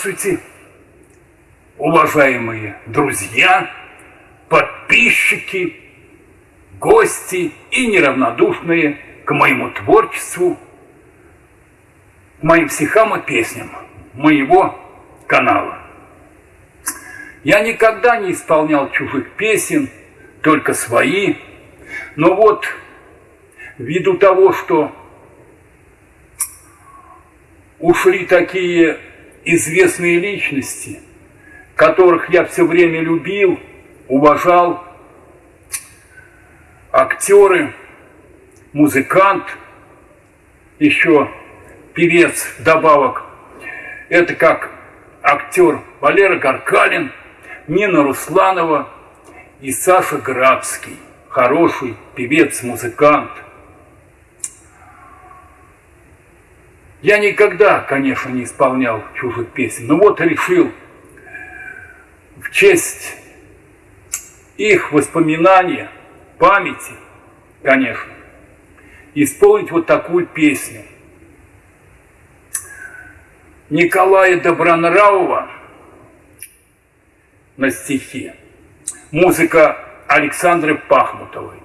Здравствуйте, уважаемые друзья, подписчики, гости и неравнодушные к моему творчеству, к моим стихам и песням моего канала. Я никогда не исполнял чужих песен, только свои. Но вот ввиду того, что ушли такие известные личности, которых я все время любил, уважал, актеры, музыкант, еще певец добавок. Это как актер Валера Гаркалин, Нина Русланова и Саша Градский, хороший певец, Я никогда, конечно, не исполнял чужих песен, но вот решил в честь их воспоминания, памяти, конечно, исполнить вот такую песню. Николая Добронравова на стихи, музыка Александры Пахмутовой,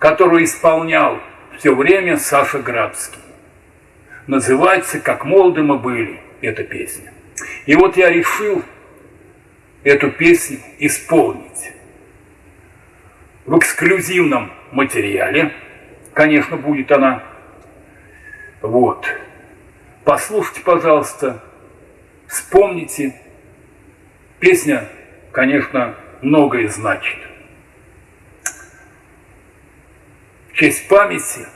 которую исполнял все время Саша Градский называется «Как молоды мы были» эта песня. И вот я решил эту песню исполнить в эксклюзивном материале. Конечно, будет она. Вот. Послушайте, пожалуйста, вспомните. Песня, конечно, многое значит. В честь памяти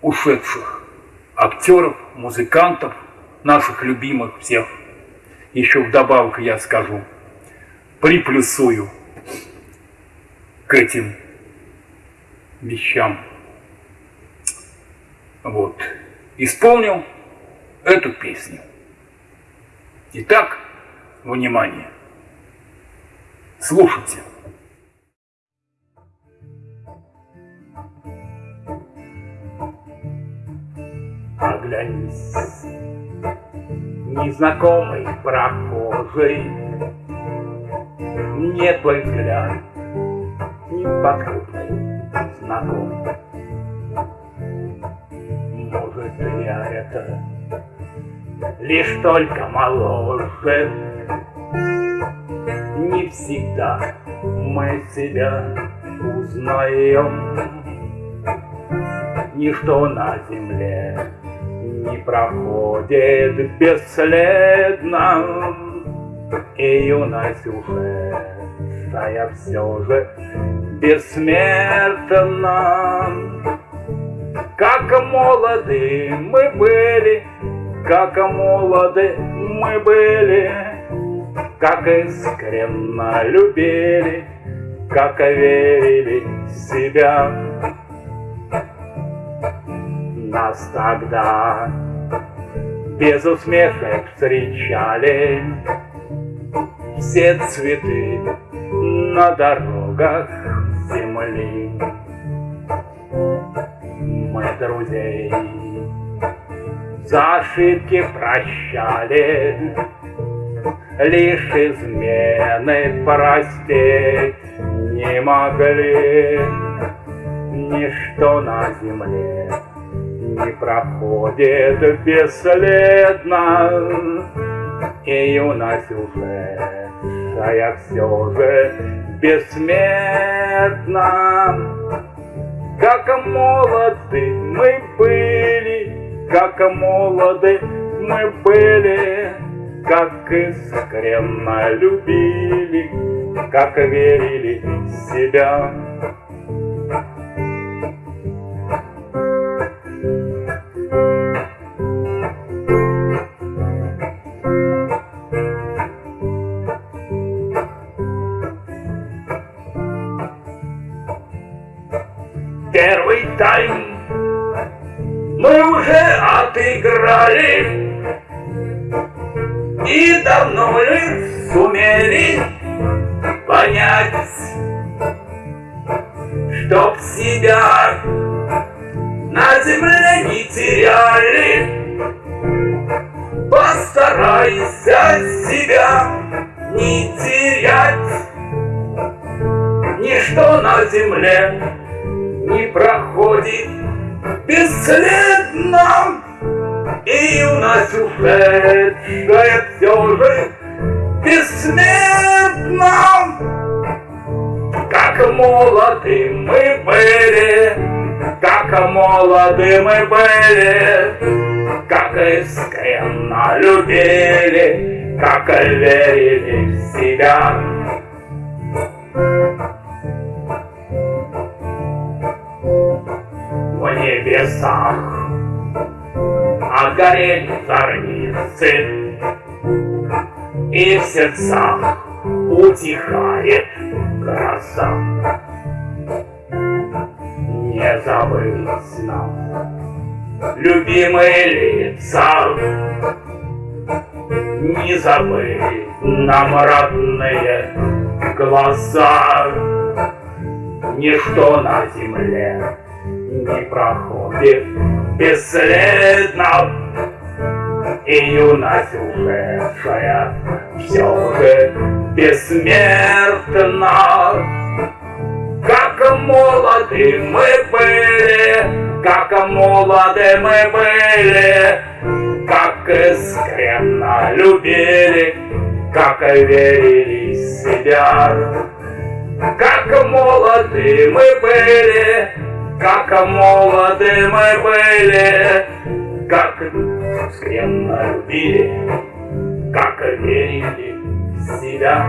ушедших актеров, музыкантов, наших любимых всех. Еще вдобавок я скажу, приплюсую к этим вещам. Вот. Исполнил эту песню. Итак, внимание. Слушайте. Оглянись, незнакомый прохожий, Мне твой взгляд. Неподкупный знаком. Может, я это лишь только моложе, Не всегда мы себя узнаем, Ничто на земле проходит бесследно, И юность уже, я все же бессмертна. Как молоды мы были, как молоды мы были, Как искренно любили, как верили в себя нас тогда без усмешек встречали все цветы на дорогах земли. Мы друзей за ошибки прощали, Лишь измены простить не могли. Ничто на земле не проходит бесследно, И юность а я все же бессмертна. Как молоды мы были, как молоды мы были, Как искренно любили, как верили в себя. Первый тайм мы уже отыграли И давно ли сумели понять Чтоб себя на земле не теряли. Постарайся себя не терять. Ничто на земле проходит бесследно. И юность ушедшая все же бессмертна Как молоды мы были, как молоды мы были Как искренно любили, как верили в себя небесах. Отгорели зорницы И в сердцах утихает гроза. Не забыть нам любимые лица Не забыть нам родные глаза. Ничто на земле не проходит бесследно И юность ушедшая все же бессмертна Как молоды мы были, как молоды мы были Как искренно любили, как верили в себя. Как молоды мы были, как молоды мы были, как скренно любили, как верили в себя.